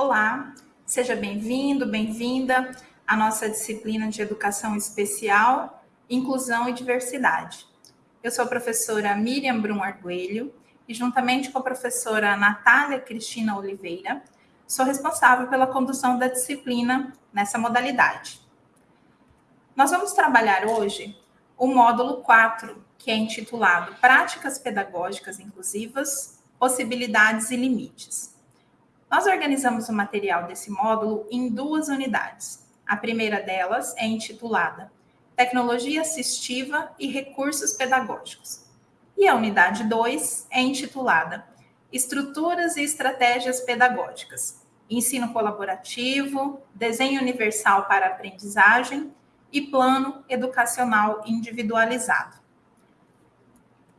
Olá, seja bem-vindo, bem-vinda à nossa disciplina de Educação Especial, Inclusão e Diversidade. Eu sou a professora Miriam Brum Arguelho e, juntamente com a professora Natália Cristina Oliveira, sou responsável pela condução da disciplina nessa modalidade. Nós vamos trabalhar hoje o módulo 4, que é intitulado Práticas Pedagógicas Inclusivas, Possibilidades e Limites. Nós organizamos o material desse módulo em duas unidades. A primeira delas é intitulada Tecnologia Assistiva e Recursos Pedagógicos. E a unidade 2 é intitulada Estruturas e Estratégias Pedagógicas, Ensino Colaborativo, Desenho Universal para Aprendizagem e Plano Educacional Individualizado.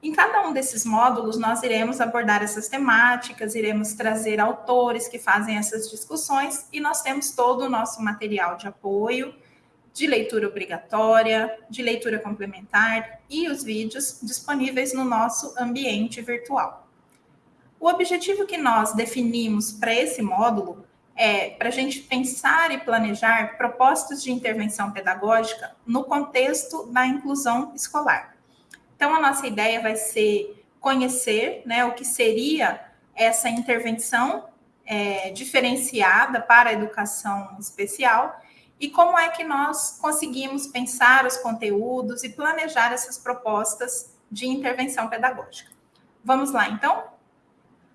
Em cada um desses módulos, nós iremos abordar essas temáticas, iremos trazer autores que fazem essas discussões e nós temos todo o nosso material de apoio, de leitura obrigatória, de leitura complementar e os vídeos disponíveis no nosso ambiente virtual. O objetivo que nós definimos para esse módulo é para a gente pensar e planejar propostas de intervenção pedagógica no contexto da inclusão escolar. Então, a nossa ideia vai ser conhecer né, o que seria essa intervenção é, diferenciada para a educação especial e como é que nós conseguimos pensar os conteúdos e planejar essas propostas de intervenção pedagógica. Vamos lá, então?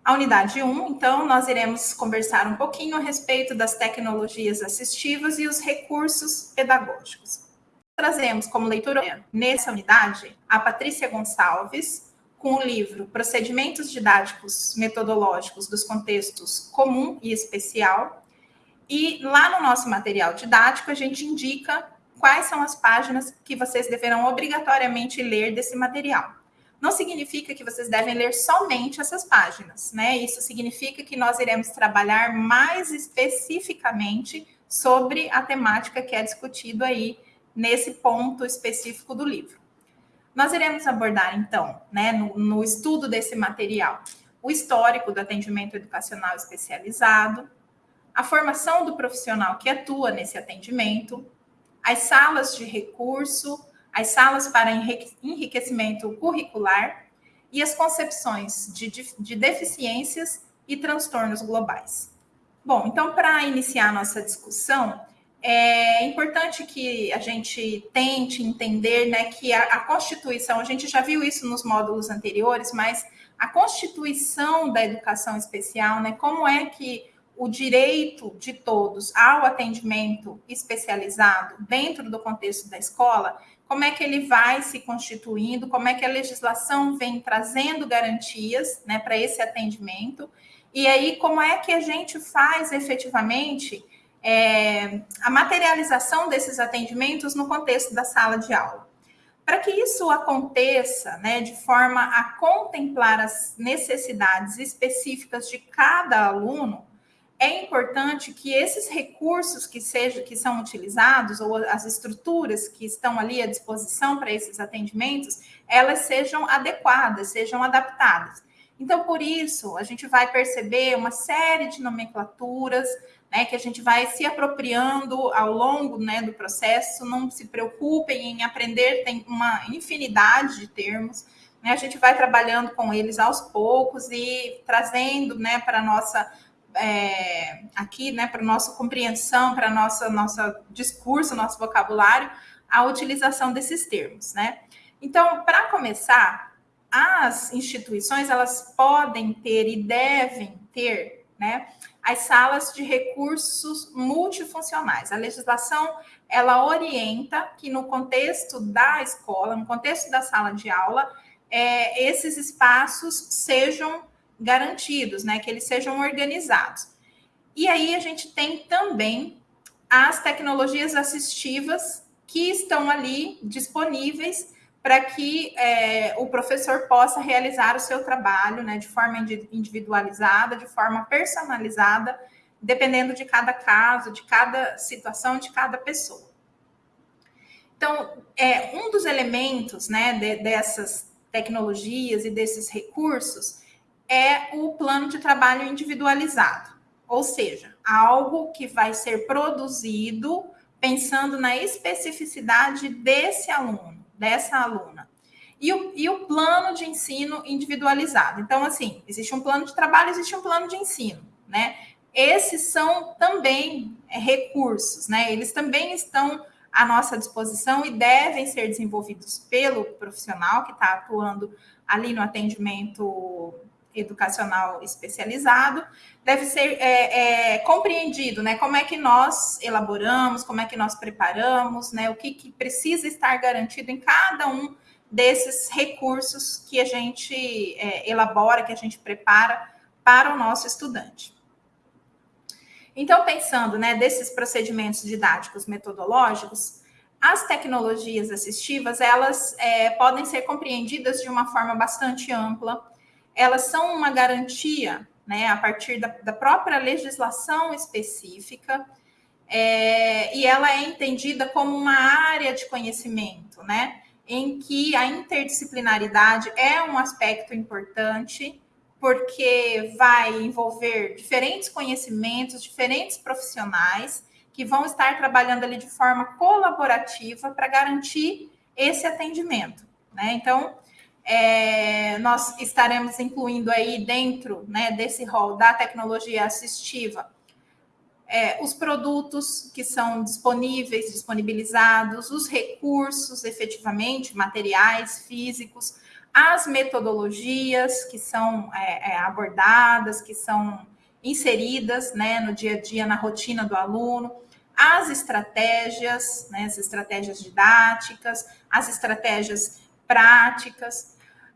A unidade 1, então, nós iremos conversar um pouquinho a respeito das tecnologias assistivas e os recursos pedagógicos. Trazemos como leitura nessa unidade a Patrícia Gonçalves, com o livro Procedimentos Didáticos Metodológicos dos Contextos Comum e Especial. E lá no nosso material didático, a gente indica quais são as páginas que vocês deverão obrigatoriamente ler desse material. Não significa que vocês devem ler somente essas páginas, né? Isso significa que nós iremos trabalhar mais especificamente sobre a temática que é discutido aí nesse ponto específico do livro. Nós iremos abordar, então, né, no, no estudo desse material, o histórico do atendimento educacional especializado, a formação do profissional que atua nesse atendimento, as salas de recurso, as salas para enriquecimento curricular e as concepções de, de deficiências e transtornos globais. Bom, então, para iniciar nossa discussão, é importante que a gente tente entender né, que a, a, Constituição, a gente já viu isso nos módulos anteriores, mas a Constituição da educação especial, né, como é que o direito de todos ao atendimento especializado dentro do contexto da escola, como é que ele vai se constituindo, como é que a legislação vem trazendo garantias né, para esse atendimento, e aí como é que a gente faz efetivamente é, a materialização desses atendimentos no contexto da sala de aula. Para que isso aconteça né, de forma a contemplar as necessidades específicas de cada aluno, é importante que esses recursos que, seja, que são utilizados, ou as estruturas que estão ali à disposição para esses atendimentos, elas sejam adequadas, sejam adaptadas. Então, por isso, a gente vai perceber uma série de nomenclaturas, né, que a gente vai se apropriando ao longo né, do processo. Não se preocupem em aprender, tem uma infinidade de termos. Né, a gente vai trabalhando com eles aos poucos e trazendo né, para a nossa. É, aqui, né, para nossa compreensão, para nossa nossa discurso, nosso vocabulário, a utilização desses termos, né? Então, para começar, as instituições elas podem ter e devem ter, né, as salas de recursos multifuncionais. A legislação ela orienta que no contexto da escola, no contexto da sala de aula, é, esses espaços sejam garantidos, né, que eles sejam organizados. E aí a gente tem também as tecnologias assistivas que estão ali disponíveis para que é, o professor possa realizar o seu trabalho né, de forma individualizada, de forma personalizada, dependendo de cada caso, de cada situação, de cada pessoa. Então, é, um dos elementos né, de, dessas tecnologias e desses recursos é o plano de trabalho individualizado. ou seja, algo que vai ser produzido pensando na especificidade desse aluno, dessa aluna. E o, e o plano de ensino individualizado. Então, assim, existe um plano de trabalho, existe um plano de ensino, né? Esses são também é, recursos, né? Eles também estão à nossa disposição e devem ser desenvolvidos pelo profissional que está atuando ali no atendimento educacional especializado, deve ser é, é, compreendido, né? Como é que nós elaboramos, como é que nós preparamos, né? O que, que precisa estar garantido em cada um desses recursos que a gente é, elabora, que a gente prepara para o nosso estudante. Então, pensando né, desses procedimentos didáticos metodológicos, as tecnologias assistivas elas é, podem ser compreendidas de uma forma bastante ampla. Elas são uma garantia, né, a partir da, da própria legislação específica, é, e ela é entendida como uma área de conhecimento, né, em que a interdisciplinaridade é um aspecto importante porque vai envolver diferentes conhecimentos, diferentes profissionais que vão estar trabalhando ali de forma colaborativa para garantir esse atendimento. Né? Então, é, nós estaremos incluindo aí dentro né, desse rol da tecnologia assistiva é, os produtos que são disponíveis, disponibilizados, os recursos efetivamente, materiais, físicos, as metodologias que são é, é, abordadas, que são inseridas né, no dia a dia, na rotina do aluno, as estratégias, né, as estratégias didáticas, as estratégias práticas,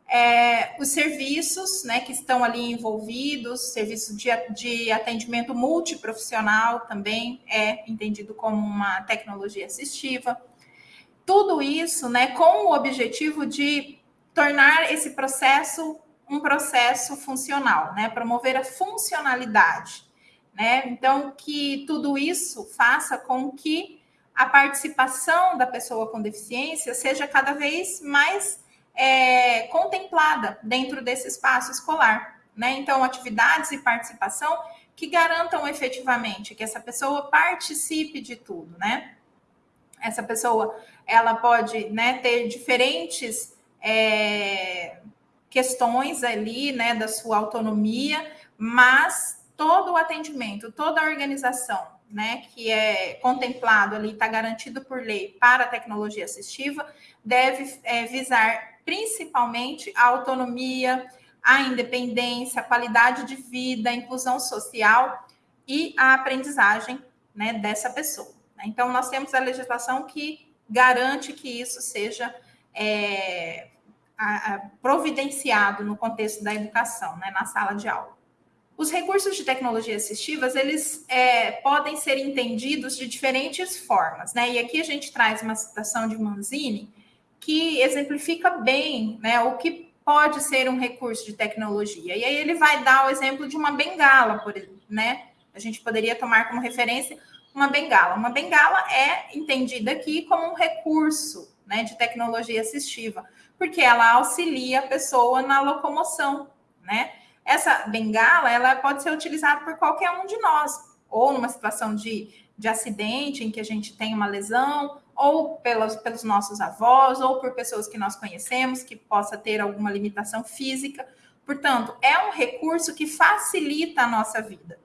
é, os serviços né, que estão ali envolvidos, serviço de, de atendimento multiprofissional também é entendido como uma tecnologia assistiva. Tudo isso né, com o objetivo de tornar esse processo um processo funcional, né? Promover a funcionalidade, né? Então, que tudo isso faça com que a participação da pessoa com deficiência seja cada vez mais é, contemplada dentro desse espaço escolar, né? Então, atividades e participação que garantam efetivamente que essa pessoa participe de tudo, né? Essa pessoa, ela pode, né, ter diferentes é, questões ali, né, da sua autonomia, mas todo o atendimento, toda a organização, né, que é contemplado ali, está garantido por lei para a tecnologia assistiva, deve é, visar principalmente a autonomia, a independência, a qualidade de vida, a inclusão social e a aprendizagem né, dessa pessoa. Então, nós temos a legislação que garante que isso seja é, a, a, providenciado no contexto da educação, né, na sala de aula. Os recursos de tecnologia assistivas, eles é, podem ser entendidos de diferentes formas, né? E aqui a gente traz uma citação de Manzini que exemplifica bem né, o que pode ser um recurso de tecnologia. E aí ele vai dar o exemplo de uma bengala, por exemplo, né? A gente poderia tomar como referência uma bengala. Uma bengala é entendida aqui como um recurso né, de tecnologia assistiva, porque ela auxilia a pessoa na locomoção, né? Essa bengala, ela pode ser utilizada por qualquer um de nós, ou numa situação de, de acidente em que a gente tem uma lesão, ou pelos, pelos nossos avós, ou por pessoas que nós conhecemos que possa ter alguma limitação física. Portanto, é um recurso que facilita a nossa vida.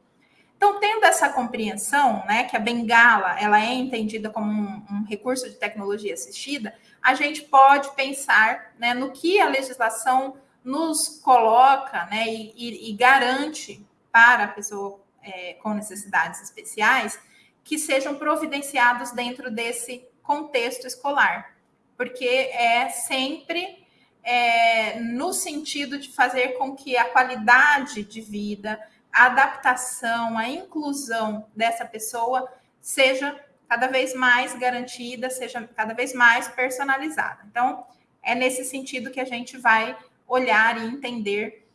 Então, tendo essa compreensão, né, que a bengala ela é entendida como um, um recurso de tecnologia assistida, a gente pode pensar né, no que a legislação nos coloca né, e, e, e garante para a pessoa é, com necessidades especiais que sejam providenciados dentro desse contexto escolar, porque é sempre é, no sentido de fazer com que a qualidade de vida, a adaptação, a inclusão dessa pessoa seja cada vez mais garantida, seja cada vez mais personalizada. Então, é nesse sentido que a gente vai olhar e entender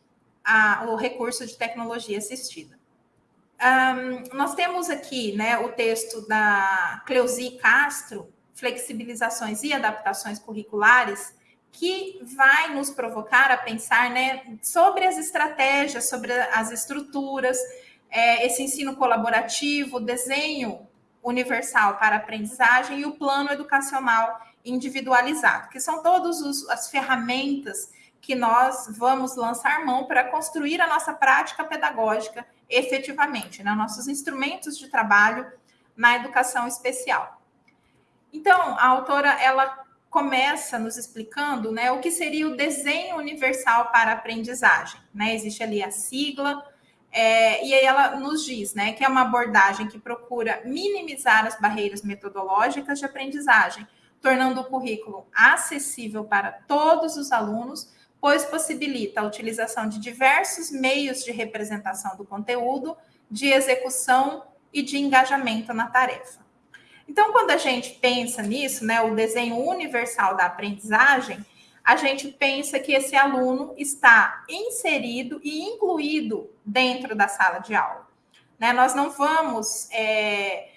a, o recurso de tecnologia assistida. Um, nós temos aqui né, o texto da Cleusi Castro, Flexibilizações e Adaptações Curriculares, que vai nos provocar a pensar né, sobre as estratégias, sobre as estruturas é, esse ensino colaborativo, desenho universal para aprendizagem e o plano educacional individualizado, que são todas as ferramentas que nós vamos lançar mão para construir a nossa prática pedagógica efetivamente, né? nossos instrumentos de trabalho na educação especial. Então, a autora ela começa nos explicando né, o que seria o desenho universal para aprendizagem. Né? Existe ali a sigla, é, e aí ela nos diz né, que é uma abordagem que procura minimizar as barreiras metodológicas de aprendizagem, tornando o currículo acessível para todos os alunos, pois possibilita a utilização de diversos meios de representação do conteúdo, de execução e de engajamento na tarefa. Então, quando a gente pensa nisso, né, o desenho universal da aprendizagem, a gente pensa que esse aluno está inserido e incluído dentro da sala de aula. Né? Nós não vamos é,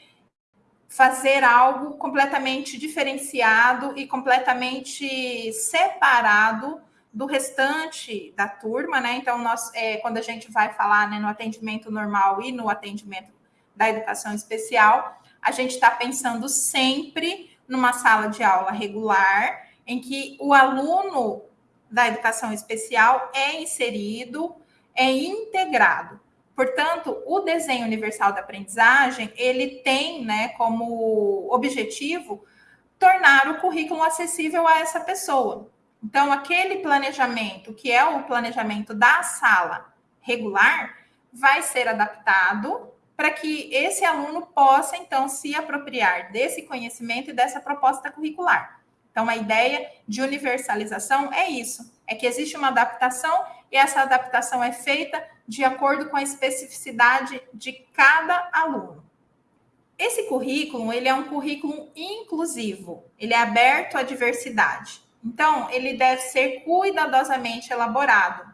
fazer algo completamente diferenciado e completamente separado do restante da turma, né? Então, nós, é, quando a gente vai falar né, no atendimento normal e no atendimento da educação especial, a gente está pensando sempre numa sala de aula regular, em que o aluno da educação especial é inserido, é integrado. Portanto, o desenho universal da aprendizagem, ele tem, né, como objetivo tornar o currículo acessível a essa pessoa. Então, aquele planejamento, que é o planejamento da sala regular, vai ser adaptado para que esse aluno possa, então, se apropriar desse conhecimento e dessa proposta curricular. Então, a ideia de universalização é isso: é que existe uma adaptação e essa adaptação é feita de acordo com a especificidade de cada aluno. Esse currículo, ele é um currículo inclusivo, ele é aberto à diversidade. Então, ele deve ser cuidadosamente elaborado.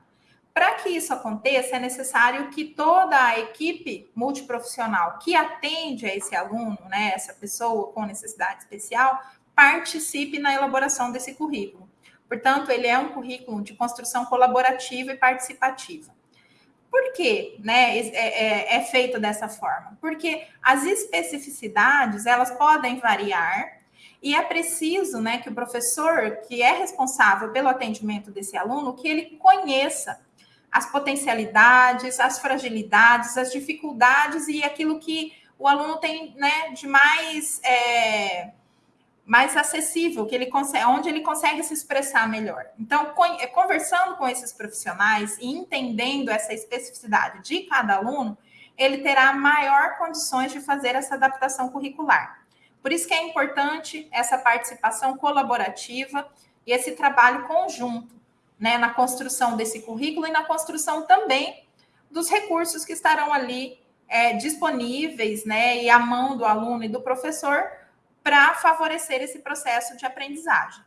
Para que isso aconteça, é necessário que toda a equipe multiprofissional que atende a esse aluno, né, essa pessoa com necessidade especial, participe na elaboração desse currículo. Portanto, ele é um currículo de construção colaborativa e participativa. Por que né, é, é, é feito dessa forma? Porque as especificidades elas podem variar e é preciso né, que o professor, que é responsável pelo atendimento desse aluno, que ele conheça as potencialidades, as fragilidades, as dificuldades e aquilo que o aluno tem né, de mais, é, mais acessível, que ele consegue, onde ele consegue se expressar melhor. Então, é, conversando com esses profissionais e entendendo essa especificidade de cada aluno, ele terá maior condições de fazer essa adaptação curricular. Por isso que é importante essa participação colaborativa e esse trabalho conjunto, né, na construção desse currículo e na construção também dos recursos que estarão ali é, disponíveis, né, e à mão do aluno e do professor para favorecer esse processo de aprendizagem.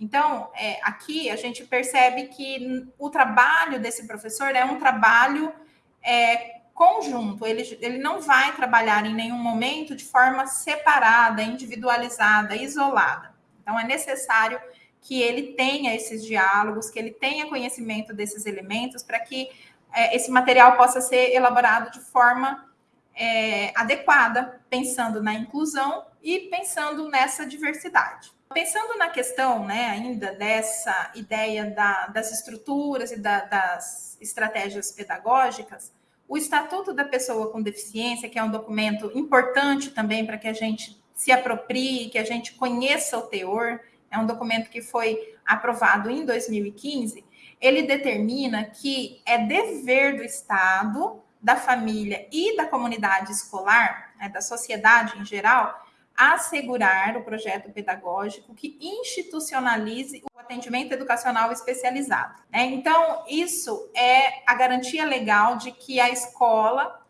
Então, é, aqui a gente percebe que o trabalho desse professor é um trabalho é, conjunto, ele, ele não vai trabalhar em nenhum momento de forma separada, individualizada, isolada. Então, é necessário que ele tenha esses diálogos, que ele tenha conhecimento desses elementos, para que é, esse material possa ser elaborado de forma é, adequada, pensando na inclusão e pensando nessa diversidade. Pensando na questão né, ainda dessa ideia da, das estruturas e da, das estratégias pedagógicas, o Estatuto da Pessoa com Deficiência, que é um documento importante também para que a gente se aproprie, que a gente conheça o teor, é um documento que foi aprovado em 2015, ele determina que é dever do Estado, da família e da comunidade escolar, né, da sociedade em geral, assegurar o projeto pedagógico que institucionalize o atendimento educacional especializado. Né? Então, isso é a garantia legal de que a escola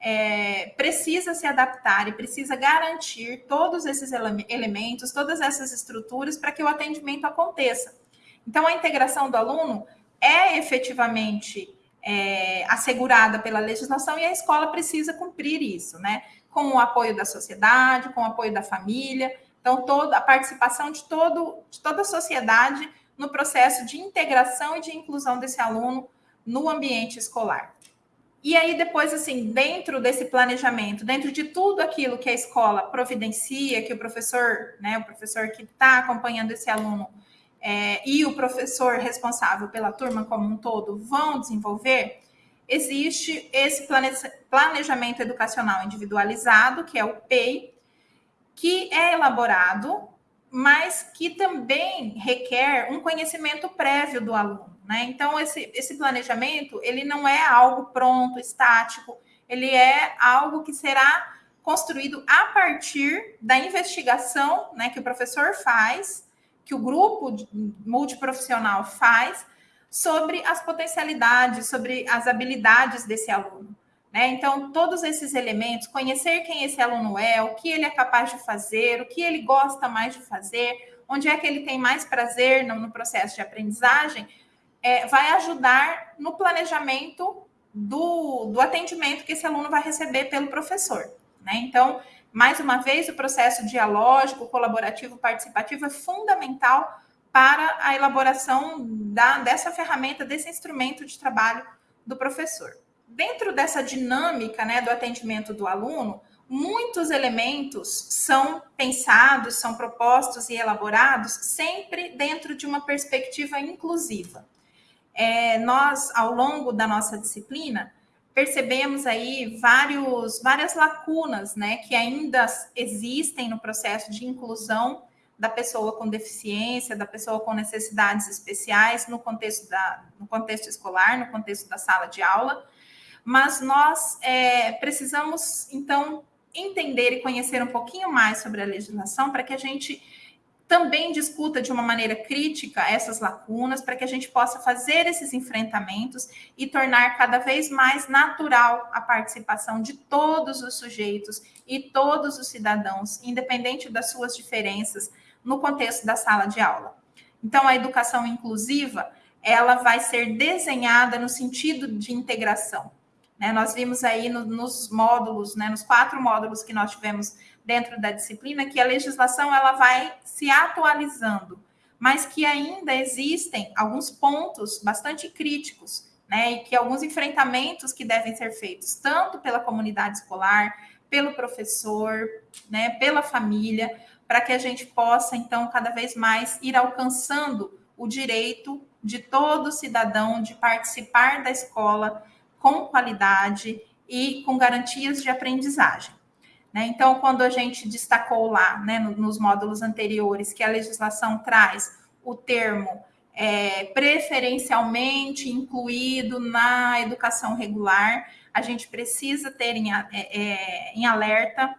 é, precisa se adaptar e precisa garantir todos esses ele elementos, todas essas estruturas para que o atendimento aconteça. Então, a integração do aluno é efetivamente é, assegurada pela legislação e a escola precisa cumprir isso, né? Com o apoio da sociedade, com o apoio da família. Então, toda a participação de, todo, de toda a sociedade no processo de integração e de inclusão desse aluno no ambiente escolar. E aí, depois, assim, dentro desse planejamento, dentro de tudo aquilo que a escola providencia, que o professor, né, o professor que está acompanhando esse aluno é, e o professor responsável pela turma como um todo vão desenvolver, existe esse planejamento educacional individualizado, que é o PEI, que é elaborado, mas que também requer um conhecimento prévio do aluno. Né? Então, esse, esse planejamento, ele não é algo pronto, estático, ele é algo que será construído a partir da investigação né, que o professor faz, que o grupo multiprofissional faz, sobre as potencialidades, sobre as habilidades desse aluno. Né? Então, todos esses elementos, conhecer quem esse aluno é, o que ele é capaz de fazer, o que ele gosta mais de fazer, onde é que ele tem mais prazer no, no processo de aprendizagem, é, vai ajudar no planejamento do, do atendimento que esse aluno vai receber pelo professor. Né? Então, mais uma vez, o processo dialógico, colaborativo, participativo é fundamental para a elaboração da, dessa ferramenta, desse instrumento de trabalho do professor. Dentro dessa dinâmica né, do atendimento do aluno, muitos elementos são pensados, são propostos e elaborados sempre dentro de uma perspectiva inclusiva é, nós, ao longo da nossa disciplina, percebemos aí vários, várias lacunas né, que ainda existem no processo de inclusão da pessoa com deficiência, da pessoa com necessidades especiais no contexto, da, no contexto escolar, no contexto da sala de aula, mas nós é, precisamos, então, entender e conhecer um pouquinho mais sobre a legislação para que a gente também discuta de uma maneira crítica essas lacunas, para que a gente possa fazer esses enfrentamentos e tornar cada vez mais natural a participação de todos os sujeitos e todos os cidadãos, independente das suas diferenças, no contexto da sala de aula. Então, a educação inclusiva, ela vai ser desenhada no sentido de integração. Né? Nós vimos aí no, nos módulos, né, nos quatro módulos que nós tivemos dentro da disciplina que a legislação ela vai se atualizando, mas que ainda existem alguns pontos bastante críticos, né, e que alguns enfrentamentos que devem ser feitos tanto pela comunidade escolar, pelo professor, né, pela família, para que a gente possa então cada vez mais ir alcançando o direito de todo cidadão de participar da escola com qualidade e com garantias de aprendizagem. Né? Então, quando a gente destacou lá, né, nos módulos anteriores, que a legislação traz o termo é, preferencialmente incluído na educação regular, a gente precisa ter em, é, é, em alerta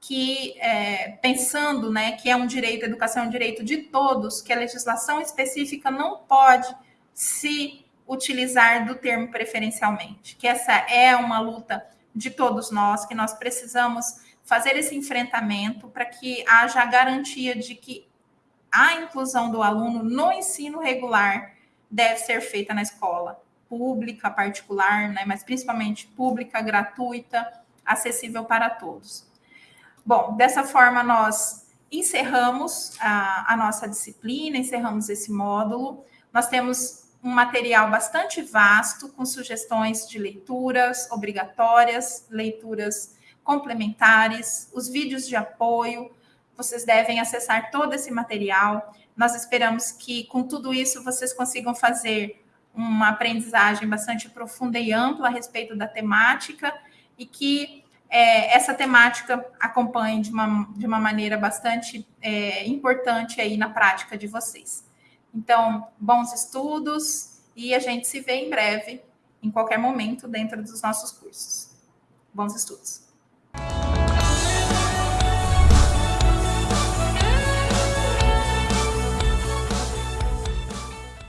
que, é, pensando né, que é um direito, a educação é um direito de todos, que a legislação específica não pode se utilizar do termo preferencialmente, que essa é uma luta de todos nós, que nós precisamos fazer esse enfrentamento para que haja a garantia de que a inclusão do aluno no ensino regular deve ser feita na escola pública, particular, né, mas principalmente pública, gratuita, acessível para todos. Bom, dessa forma nós encerramos a, a nossa disciplina, encerramos esse módulo. Nós temos um material bastante vasto, com sugestões de leituras obrigatórias, leituras complementares, os vídeos de apoio. Vocês devem acessar todo esse material. Nós esperamos que, com tudo isso, vocês consigam fazer uma aprendizagem bastante profunda e ampla a respeito da temática e que é, essa temática acompanhe de uma, de uma maneira bastante é, importante aí na prática de vocês. Então, bons estudos e a gente se vê em breve, em qualquer momento, dentro dos nossos cursos. Bons estudos!